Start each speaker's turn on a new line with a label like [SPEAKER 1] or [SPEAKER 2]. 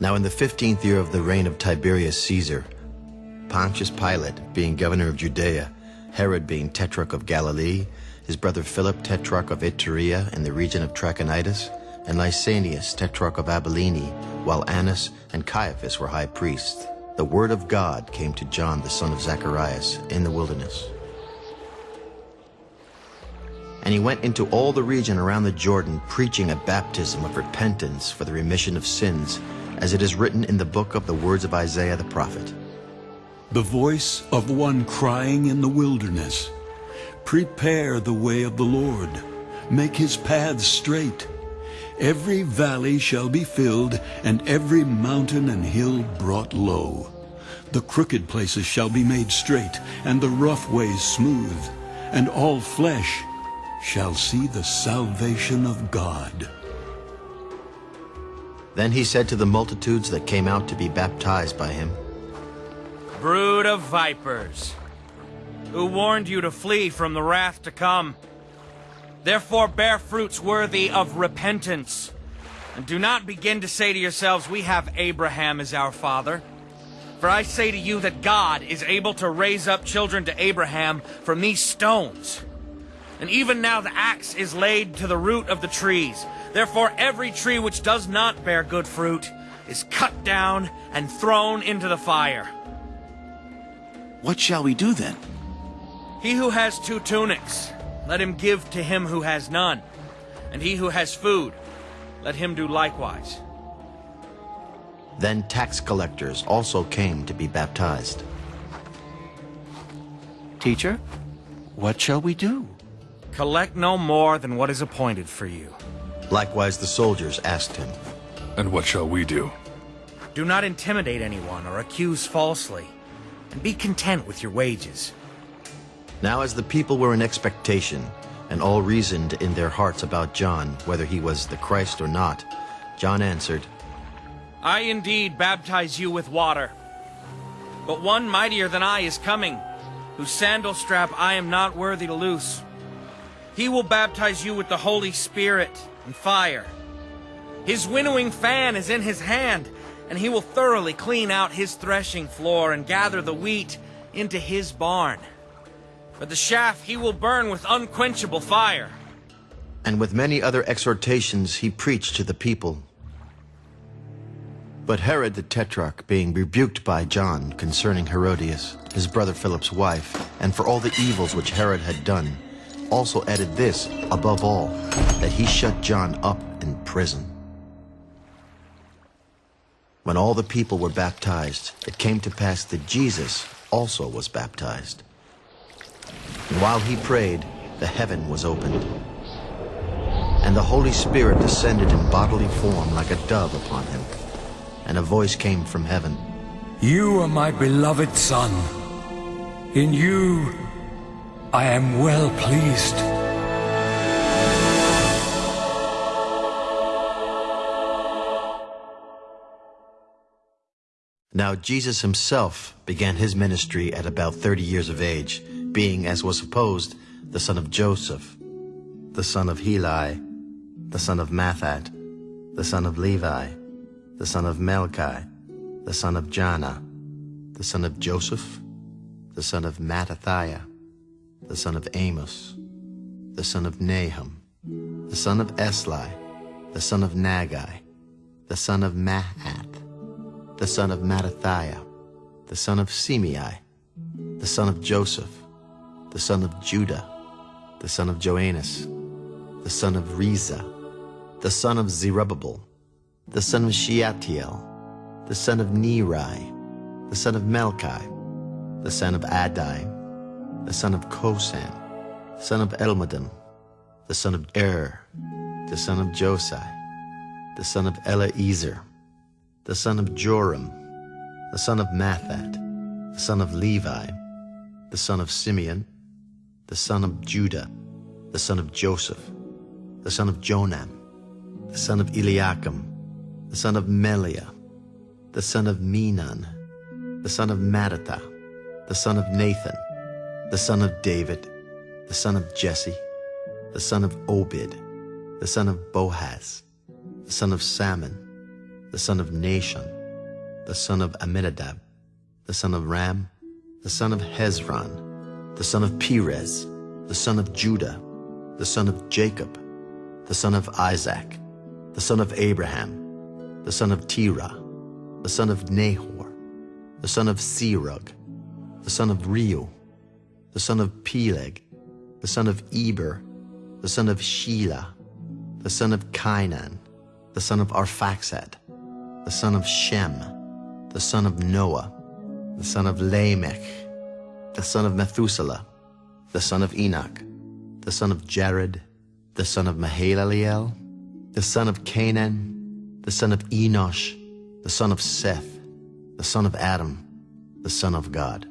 [SPEAKER 1] Now in the fifteenth year of the reign of Tiberius Caesar, Pontius Pilate being governor of Judea, Herod being tetrarch of Galilee, his brother Philip tetrarch of Iturea in the region of Trachonitis, and Lysanias tetrarch of Abilene, while Annas and Caiaphas were high priests, the word of God came to John the son of Zacharias in the wilderness. And he went into all the region around the Jordan, preaching a baptism of repentance for the remission of sins, as it is written in the book of the words of Isaiah the prophet.
[SPEAKER 2] The voice of one crying in the wilderness, Prepare the way of the Lord, make his paths straight. Every valley shall be filled, and every mountain and hill brought low. The crooked places shall be made straight, and the rough ways smooth, and all flesh shall see the salvation of God.
[SPEAKER 1] Then he said to the multitudes that came out to be baptized by him,
[SPEAKER 3] Brood of vipers, who warned you to flee from the wrath to come. Therefore bear fruits worthy of repentance. And do not begin to say to yourselves, We have Abraham as our father. For I say to you that God is able to raise up children to Abraham from these stones. And even now the axe is laid to the root of the trees. Therefore every tree which does not bear good fruit is cut down and thrown into the fire.
[SPEAKER 4] What shall we do then?
[SPEAKER 3] He who has two tunics, let him give to him who has none. And he who has food, let him do likewise.
[SPEAKER 1] Then tax collectors also came to be baptized.
[SPEAKER 4] Teacher, what shall we do?
[SPEAKER 3] Collect no more than what is appointed for you.
[SPEAKER 1] Likewise the soldiers asked him,
[SPEAKER 5] And what shall we do?
[SPEAKER 3] Do not intimidate anyone or accuse falsely, and be content with your wages.
[SPEAKER 1] Now as the people were in expectation, and all reasoned in their hearts about John, whether he was the Christ or not, John answered,
[SPEAKER 3] I indeed baptize you with water. But one mightier than I is coming, whose sandal strap I am not worthy to loose. He will baptize you with the Holy Spirit and fire. His winnowing fan is in his hand, and he will thoroughly clean out his threshing floor and gather the wheat into his barn. But the chaff he will burn with unquenchable fire.
[SPEAKER 1] And with many other exhortations he preached to the people. But Herod the Tetrarch, being rebuked by John concerning Herodias, his brother Philip's wife, and for all the evils which Herod had done, also added this, above all, that he shut John up in prison. When all the people were baptized, it came to pass that Jesus also was baptized. And while he prayed, the heaven was opened. And the Holy Spirit descended in bodily form like a dove upon him. And a voice came from heaven.
[SPEAKER 6] You are my beloved Son. In you I am well pleased.
[SPEAKER 1] Now Jesus himself began his ministry at about thirty years of age, being, as was supposed, the son of Joseph, the son of Heli, the son of Matthat, the son of Levi, the son of Melchi, the son of Janna, the son of Joseph, the son of Mattathiah, the son of Amos, the son of Nahum, the son of Esli, the son of Naggai, the son of Maath, the son of Mattathiah, the son of Semei, the son of Joseph, the son of Judah, the son of Joannas, the son of Rhesa, the son of Zerubbabel, the son of Shealtiel, the son of Neri, the son of Melchi, the son of Addi, the son of Cosam, the son of Elmodam, the son of Er, the son of Josai, the son of Eliezer, the son of Jorim, the son of Matthat, the son of Levi, the son of Simeon, the son of Judah, the son of Joseph, the son of Jonan, the son of Eliakim, the son of Melea, the son of Menan, the son of Mattathah, the son of Nathan, the son of David, the son of Jesse, the son of Obed, the son of Boaz, the son of Salmon, the son of Nahshon, the son of Amminadab, the son of Ram, the son of Hezron, the son of Perez, the son of Judah, the son of Jacob, the son of Isaac, the son of Abraham, the son of Terah, the son of Nahor, the son of Serug, the son of Reu, the son of Peleg, the son of Eber, the son of Shelah, the son of Cainan, the son of Arphaxad, the son of Shem, the son of Noah, the son of Lamech, the son of Methuselah, the son of Enoch, the son of Jared, the son of Mahalalel, the son of Cainan, the son of Enosh, the son of Seth, the son of Adam, the son of God.